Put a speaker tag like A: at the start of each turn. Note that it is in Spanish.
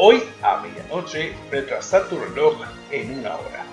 A: Hoy a medianoche retrasar tu reloj en una hora.